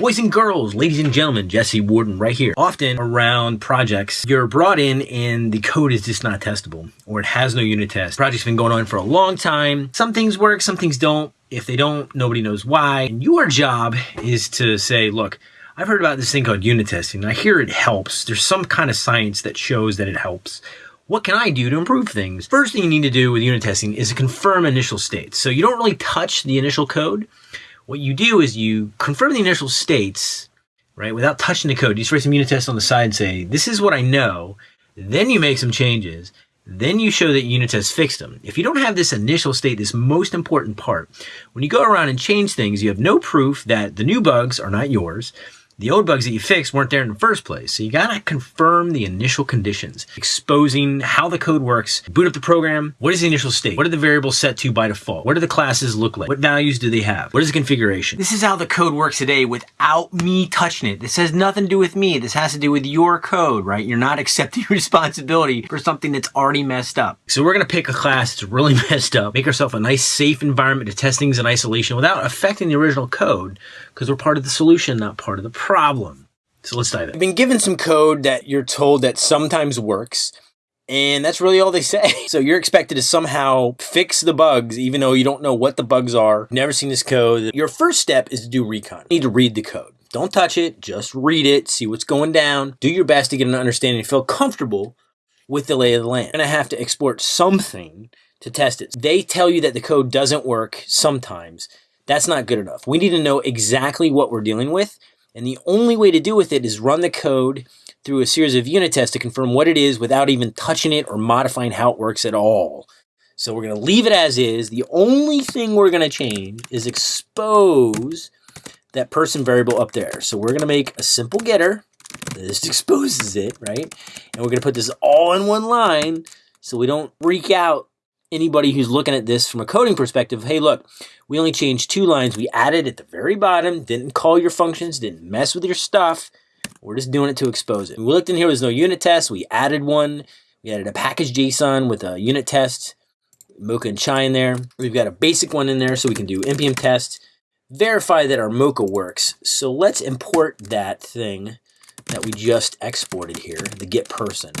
Boys and girls, ladies and gentlemen, Jesse Warden right here. Often around projects, you're brought in and the code is just not testable or it has no unit test. Project's been going on for a long time. Some things work, some things don't. If they don't, nobody knows why. And your job is to say, look, I've heard about this thing called unit testing. I hear it helps. There's some kind of science that shows that it helps. What can I do to improve things? First thing you need to do with unit testing is confirm initial states. So you don't really touch the initial code. What you do is you confirm the initial states, right, without touching the code. You just write some unit tests on the side and say, this is what I know. Then you make some changes. Then you show that unit tests fixed them. If you don't have this initial state, this most important part, when you go around and change things, you have no proof that the new bugs are not yours the old bugs that you fixed weren't there in the first place. So you gotta confirm the initial conditions, exposing how the code works, boot up the program, what is the initial state? What are the variables set to by default? What do the classes look like? What values do they have? What is the configuration? This is how the code works today without me touching it. This has nothing to do with me. This has to do with your code, right? You're not accepting responsibility for something that's already messed up. So we're gonna pick a class that's really messed up, make ourselves a nice safe environment to test things in isolation without affecting the original code because we're part of the solution, not part of the problem problem. So let's dive in. I've been given some code that you're told that sometimes works, and that's really all they say. So you're expected to somehow fix the bugs, even though you don't know what the bugs are, never seen this code. Your first step is to do recon. You need to read the code. Don't touch it, just read it, see what's going down. Do your best to get an understanding and feel comfortable with the lay of the land. You're gonna have to export something to test it. They tell you that the code doesn't work sometimes. That's not good enough. We need to know exactly what we're dealing with and the only way to do with it is run the code through a series of unit tests to confirm what it is without even touching it or modifying how it works at all. So we're going to leave it as is. The only thing we're going to change is expose that person variable up there. So we're going to make a simple getter. This exposes it, right? And we're going to put this all in one line so we don't freak out anybody who's looking at this from a coding perspective, hey, look, we only changed two lines. We added at the very bottom, didn't call your functions, didn't mess with your stuff. We're just doing it to expose it. We looked in here, there's no unit test. We added one. We added a package JSON with a unit test, Mocha and Chai in there. We've got a basic one in there so we can do npm test, verify that our Mocha works. So let's import that thing that we just exported here, the get person.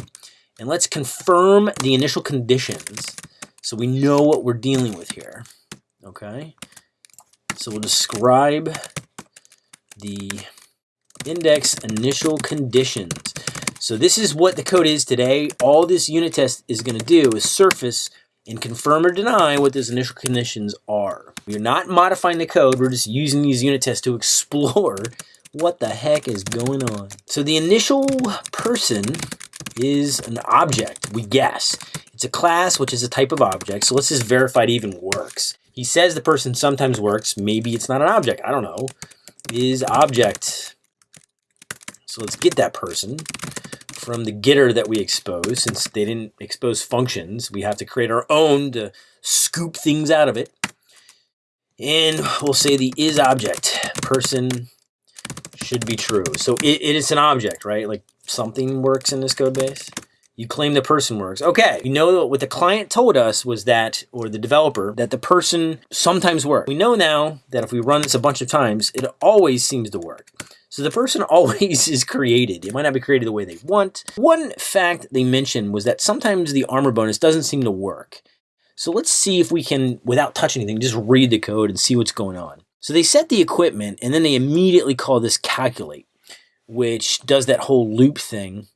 And let's confirm the initial conditions so we know what we're dealing with here. Okay? So we'll describe the index initial conditions. So this is what the code is today. All this unit test is going to do is surface and confirm or deny what those initial conditions are. We're not modifying the code. We're just using these unit tests to explore what the heck is going on. So the initial person is an object, we guess. It's a class, which is a type of object. So let's just verify it even works. He says the person sometimes works. Maybe it's not an object. I don't know. Is object. So let's get that person from the getter that we expose. Since they didn't expose functions, we have to create our own to scoop things out of it. And we'll say the is object person should be true. So it, it is an object, right? Like something works in this code base. You claim the person works. Okay, you know what the client told us was that, or the developer, that the person sometimes works. We know now that if we run this a bunch of times, it always seems to work. So the person always is created. It might not be created the way they want. One fact they mentioned was that sometimes the armor bonus doesn't seem to work. So let's see if we can, without touching anything, just read the code and see what's going on. So they set the equipment and then they immediately call this calculate, which does that whole loop thing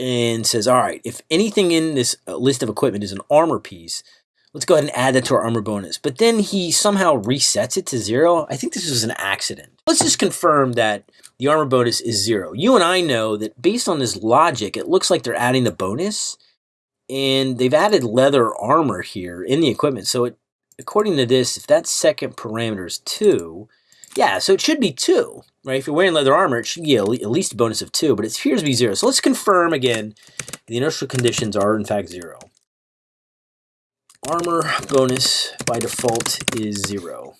and says, all right, if anything in this uh, list of equipment is an armor piece, let's go ahead and add that to our armor bonus. But then he somehow resets it to zero. I think this was an accident. Let's just confirm that the armor bonus is zero. You and I know that based on this logic, it looks like they're adding the bonus and they've added leather armor here in the equipment. So it, according to this, if that second parameter is two, yeah, so it should be two right? If you're wearing leather armor, it should get at least a bonus of 2, but it appears to be 0. So let's confirm again the initial conditions are in fact 0. Armor bonus by default is 0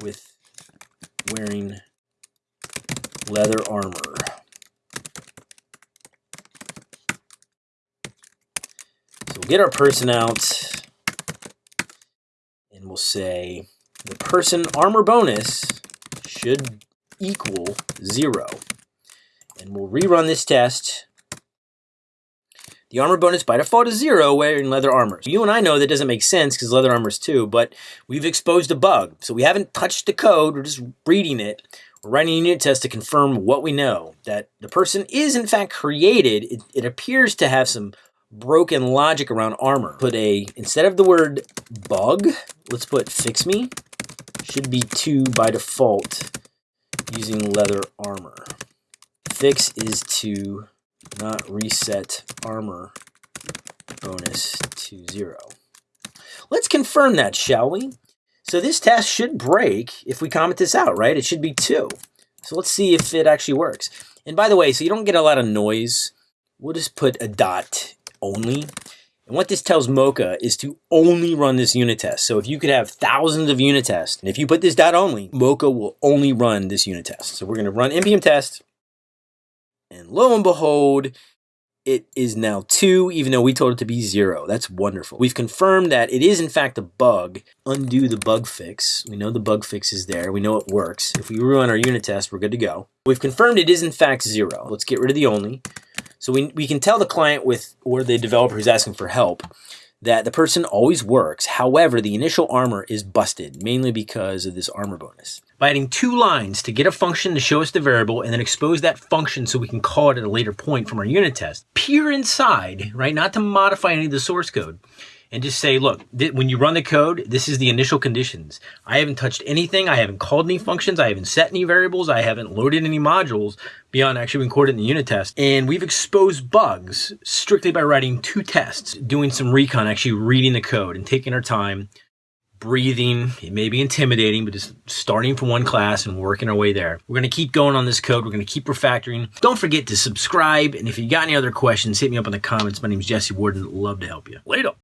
with wearing leather armor. So we'll get our person out and we'll say the person armor bonus should equal zero. And we'll rerun this test. The armor bonus by default is zero wearing leather armor. You and I know that doesn't make sense because leather armor is two, but we've exposed a bug. So we haven't touched the code, we're just reading it. We're writing a unit test to confirm what we know, that the person is in fact created. It, it appears to have some broken logic around armor. Put a, instead of the word bug, let's put fix me. Should be two by default using leather armor. Fix is to not reset armor bonus to zero. Let's confirm that, shall we? So this test should break if we comment this out, right? It should be two. So let's see if it actually works. And by the way, so you don't get a lot of noise, we'll just put a dot only. And what this tells Mocha is to only run this unit test. So if you could have thousands of unit tests, and if you put this dot only, Mocha will only run this unit test. So we're going to run npm test, and lo and behold, it is now two, even though we told it to be zero. That's wonderful. We've confirmed that it is in fact a bug. Undo the bug fix. We know the bug fix is there. We know it works. If we run our unit test, we're good to go. We've confirmed it is in fact zero. Let's get rid of the only. So we, we can tell the client with or the developer who's asking for help that the person always works. However, the initial armor is busted, mainly because of this armor bonus. By adding two lines to get a function to show us the variable and then expose that function so we can call it at a later point from our unit test, peer inside, right, not to modify any of the source code, and just say, look, when you run the code, this is the initial conditions. I haven't touched anything. I haven't called any functions. I haven't set any variables. I haven't loaded any modules beyond actually recorded in the unit test. And we've exposed bugs strictly by writing two tests, doing some recon, actually reading the code and taking our time, breathing. It may be intimidating, but just starting from one class and working our way there. We're going to keep going on this code. We're going to keep refactoring. Don't forget to subscribe. And if you got any other questions, hit me up in the comments. My name is Jesse Warden. Love to help you. Later.